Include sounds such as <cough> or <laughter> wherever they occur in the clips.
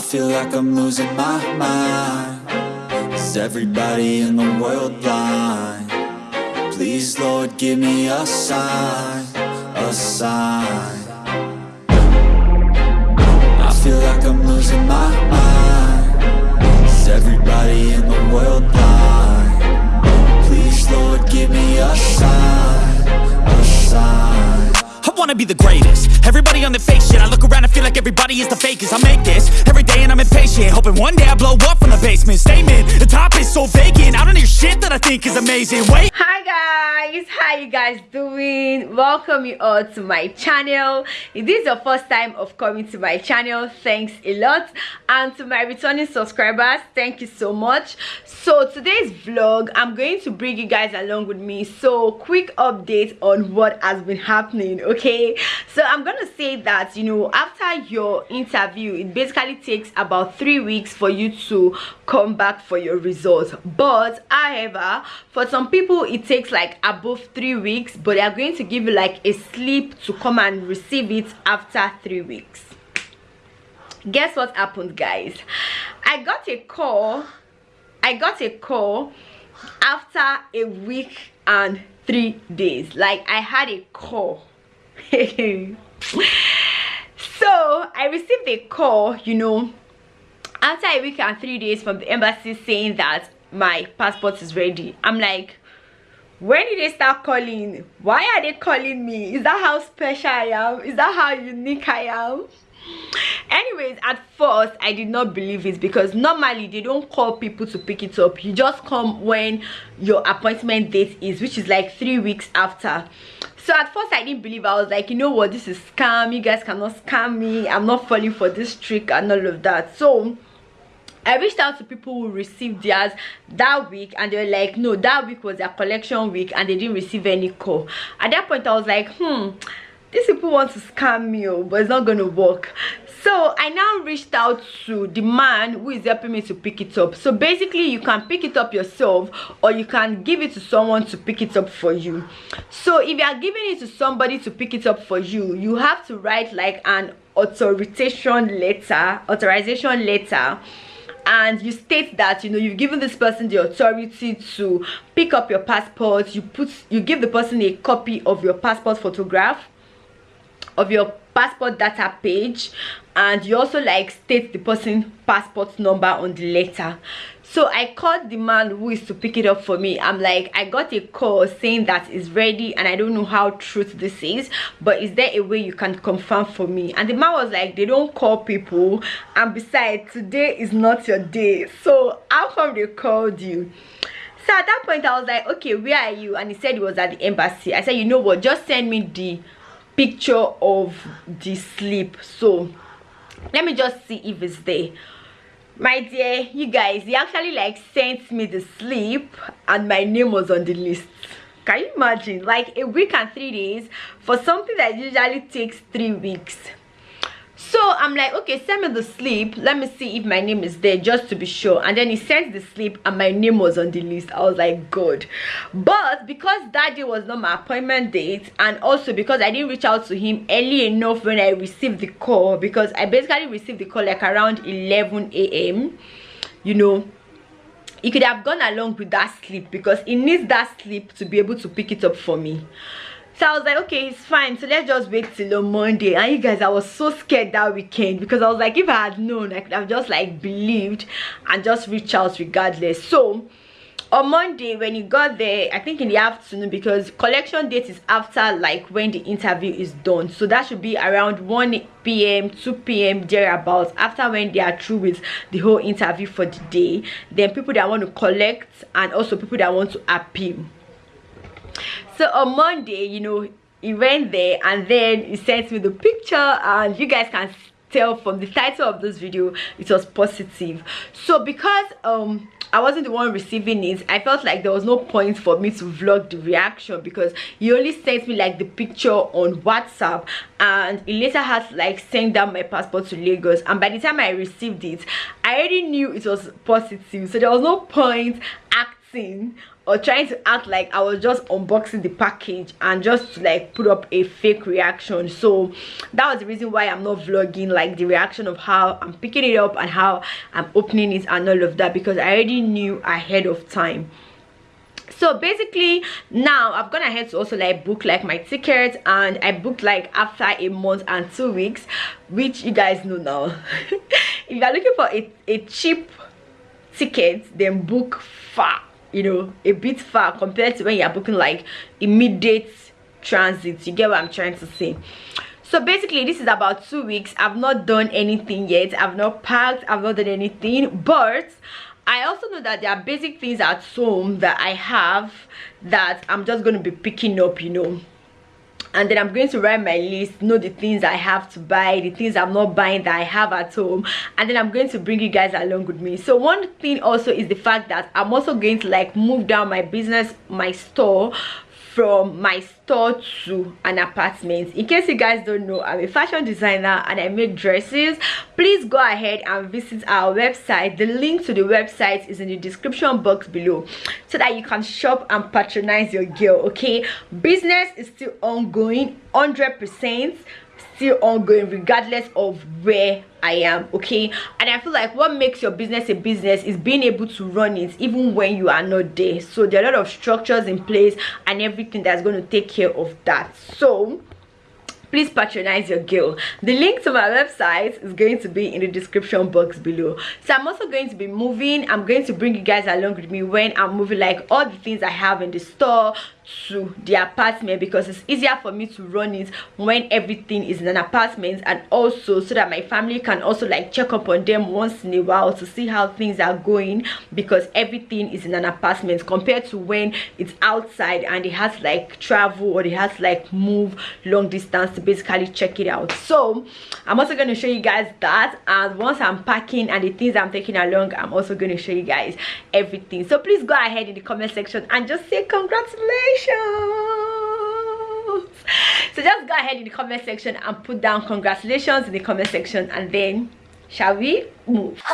I feel like I'm losing my mind Is everybody in the world blind? Please Lord give me a sign, a sign I feel like I'm losing my mind Is everybody in the world blind? Please Lord give me a sign, wanna be the greatest. Everybody on the fake shit I look around and feel like everybody is the fakest. I make this every day and I'm impatient Hoping one day I blow up from the basement. Statement, the top is so vacant I don't hear shit that I think is amazing. Wait. Hi guys how you guys doing? Welcome you all to my channel. If this is your first time of coming to my channel thanks a lot. And to my returning subscribers thank you so much. So today's vlog i'm going to bring you guys along with me. So quick update on what has been happening okay so i'm gonna say that you know after your interview it basically takes about three weeks for you to come back for your results. But however for some people it takes like above three weeks but they are going to give you like a slip to come and receive it after three weeks. Guess what happened guys? I got a call i got a call after a week and three days. Like i had a call <laughs> so i received a call you know after a week and three days from the embassy saying that my passport is ready. I'm like when did they start calling? Why are they calling me? Is that how special i am? Is that how unique i am? Anyways at first i did not believe it because normally they don't call people to pick it up. You just come when your appointment date is which is like three weeks after so at first i didn't believe. I was like you know what? This is scam. You guys cannot scam me. I'm not falling for this trick and all of that. So I reached out to people who received theirs that week and they were like no that week was their collection week and they didn't receive any call. At that point I was like hmm these people want to scam me oh, but it's not gonna work. So i now reached out to the man who is helping me to pick it up. So basically you can pick it up yourself or you can give it to someone to pick it up for you. So if you are giving it to somebody to pick it up for you you have to write like an authorization letter authorization letter and you state that you know you've given this person the authority to pick up your passport. You put you give the person a copy of your passport photograph of your passport data page and you also like state the person passport number on the letter. So i called the man who is to pick it up for me. I'm like i got a call saying that it's ready and i don't know how truth this is but is there a way you can confirm for me? And the man was like they don't call people and besides today is not your day. So how come they called you? So at that point i was like okay where are you? And he said he was at the embassy. I said you know what? Just send me the picture of the slip so let me just see if it's there. My dear you guys he actually like sent me the slip and my name was on the list. Can you imagine? Like a week and three days for something that usually takes three weeks so i'm like okay send me the slip. Let me see if my name is there just to be sure. And then he sent the slip and my name was on the list. I was like good but because that day was not my appointment date and also because i didn't reach out to him early enough when i received the call because i basically received the call like around 11 a.m you know he could have gone along with that slip because he needs that slip to be able to pick it up for me so i was like okay it's fine. So let's just wait till on monday. And you guys i was so scared that weekend because i was like if i had known i could have just like believed and just reach out regardless. So on monday when you got there i think in the afternoon because collection date is after like when the interview is done. So that should be around 1 p.m 2 p.m thereabouts after when they are through with the whole interview for the day. Then people that want to collect and also people that want to appeal so on monday you know he went there and then he sent me the picture and you guys can tell from the title of this video it was positive. So because um I wasn't the one receiving it I felt like there was no point for me to vlog the reaction because he only sent me like the picture on WhatsApp and he later had like sent down my passport to Lagos. And by the time I received it I already knew it was positive. So there was no point acting acting or trying to act like i was just unboxing the package and just to like put up a fake reaction. So that was the reason why i'm not vlogging like the reaction of how i'm picking it up and how i'm opening it and all of that because i already knew ahead of time. So basically now i've gone ahead to also like book like my tickets and i booked like after a month and two weeks which you guys know now. <laughs> If you're looking for a, a cheap ticket then book far you know a bit far compared to when you're booking like immediate transit. You get what i'm trying to say? So basically this is about two weeks. I've not done anything yet. I've not packed. I've not done anything. But I also know that there are basic things at home that I have that I'm just going to be picking up, you know. And then I'm going to write my list, know the things I have to buy, the things I'm not buying that I have at home. And then I'm going to bring you guys along with me. So one thing also is the fact that I'm also going to like move down my business, my store from my store to an apartment. In case you guys don't know i'm a fashion designer and i make dresses. Please go ahead and visit our website. The link to the website is in the description box below so that you can shop and patronize your girl okay? Business is still ongoing 100 percent still ongoing regardless of where i am okay? And i feel like what makes your business a business is being able to run it even when you are not there. So there are a lot of structures in place and everything that's going to take care of that. So please patronize your girl. The link to my website is going to be in the description box below. So i'm also going to be moving. I'm going to bring you guys along with me when i'm moving like all the things i have in the store to the apartment because it's easier for me to run it when everything is in an apartment and also so that my family can also like check up on them once in a while to see how things are going because everything is in an apartment compared to when it's outside and it has like travel or it has like move long distance to basically check it out. So i'm also going to show you guys that and once i'm packing and the things i'm taking along i'm also going to show you guys everything. So please go ahead in the comment section and just say congratulations congratulations. So just go ahead in the comment section and put down congratulations in the comment section and then shall we move <laughs>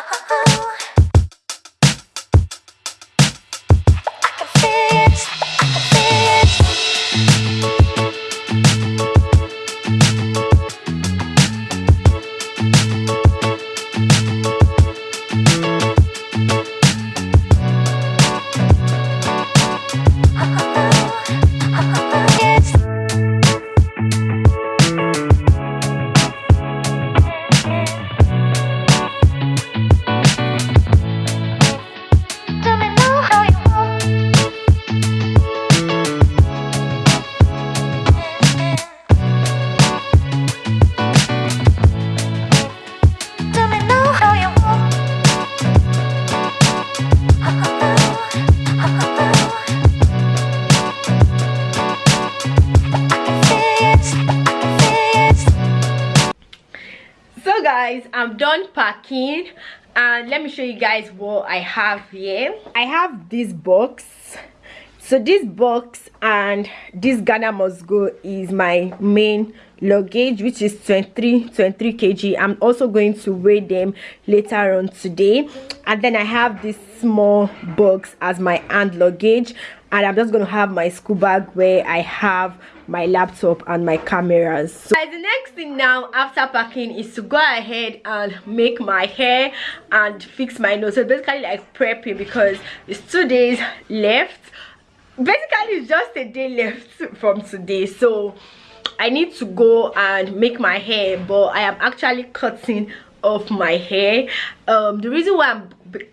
guys i'm done packing. And let me show you guys what i have here. I have this box. So this box and this ghana must go is my main luggage which is 23 23 kg. I'm also going to weigh them later on today. And then i have this small box as my hand luggage. And i'm just going to have my school bag where i have my laptop and my cameras. So the next thing now after packing is to go ahead and make my hair and fix my nose. So basically like prepping because it's two days left. Basically it's just a day left from today. So i need to go and make my hair but i am actually cutting off my hair. Um the reason why i'm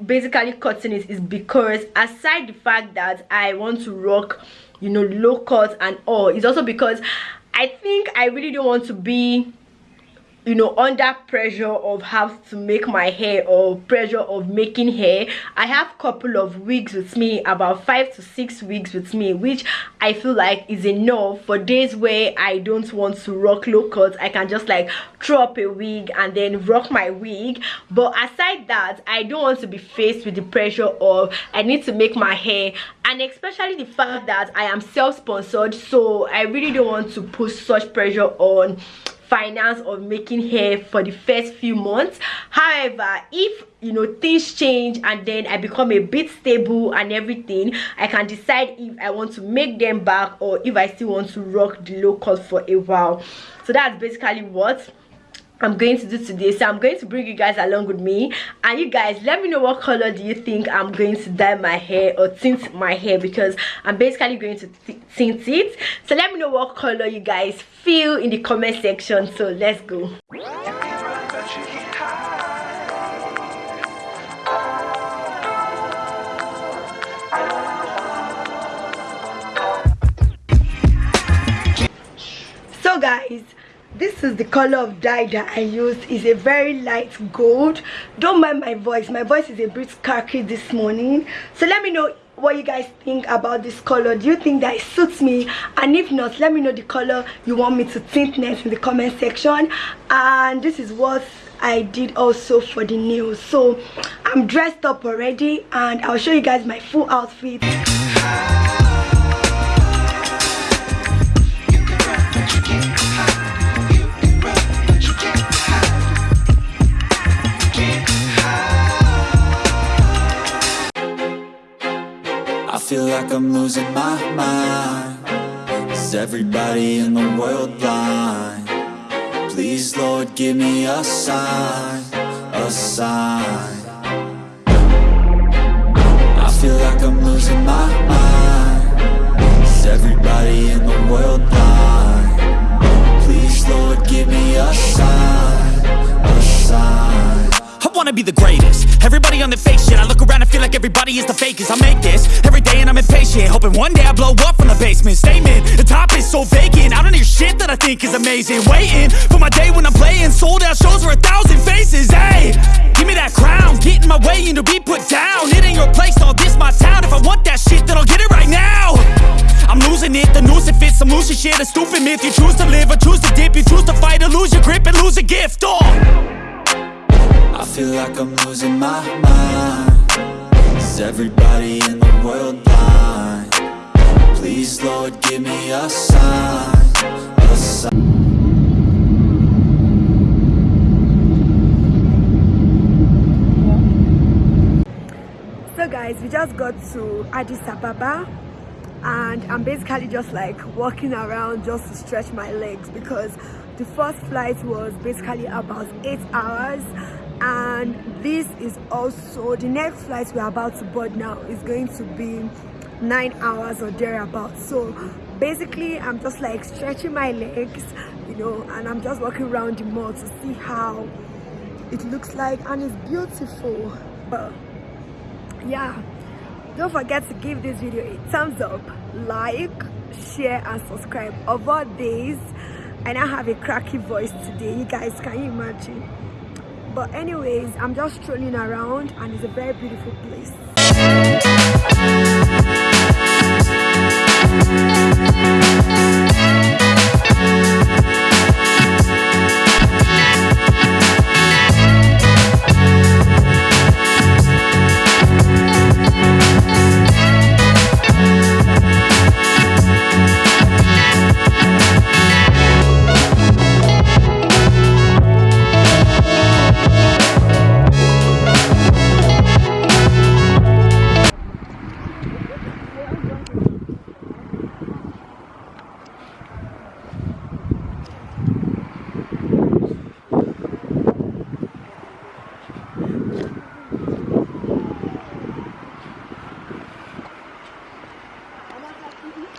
basically cutting it is because aside the fact that i want to rock you know low cut and all it's also because i think i really don't want to be you know under pressure of how to make my hair or pressure of making hair i have couple of wigs with me about five to six wigs with me which i feel like is enough for days where i don't want to rock low cuts i can just like throw up a wig and then rock my wig. But aside that i don't want to be faced with the pressure of i need to make my hair. And especially the fact that i am self-sponsored so i really don't want to put such pressure on finance of making hair for the first few months. However if you know things change and then i become a bit stable and everything i can decide if i want to make them back or if i still want to rock the low cut for a while. So that's basically what i'm going to do today. So i'm going to bring you guys along with me. And you guys let me know what color do you think i'm going to dye my hair or tint my hair because i'm basically going to tint it. So let me know what color you guys feel in the comment section. So let's go. So guys this is the color of dye that i used. Is a very light gold. Don't mind my voice. My voice is a bit khaki this morning. So let me know what you guys think about this color do you think that it suits me? And if not let me know the color you want me to tint next in the comment section. And this is what i did also for the nails. So i'm dressed up already and i'll show you guys my full outfit like I'm losing my mind Is everybody in the world blind? Please, Lord, give me a sign, a sign the greatest. Everybody on the fake shit. I look around and feel like everybody is the fakest. I make this every day and I'm impatient. Hoping one day I blow up from the basement. Statement, the top is so vacant. I don't hear shit that I think is amazing. Waiting for my day when I'm playing. Sold out shows for a thousand faces. Hey, give me that crown. Get in my way and to be put down. It ain't your place, all this my town. If I want that shit then I'll get it right now. I'm losing it, the noose it fits. Some losing shit, a stupid myth. You choose to live or choose to dip. You choose to fight or lose your grip and lose a gift. Oh feel like I'm losing my mind. Is everybody in the world blind? Please, Lord, give me a sign, a sign. So guys we just got to addis ababa and i'm basically just like walking around just to stretch my legs because the first flight was basically about eight hours and this is also the next flight we're about to board now is going to be nine hours or thereabouts. So basically i'm just like stretching my legs you know and i'm just walking around the mall to see how it looks like. And it's beautiful. But yeah. Don't forget to give this video a thumbs up like share and subscribe. All days and i have a cracky voice today. You guys can you imagine but anyways i'm just strolling around and it's a very beautiful place